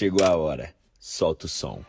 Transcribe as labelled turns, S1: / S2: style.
S1: Chegou a hora. Solta o som.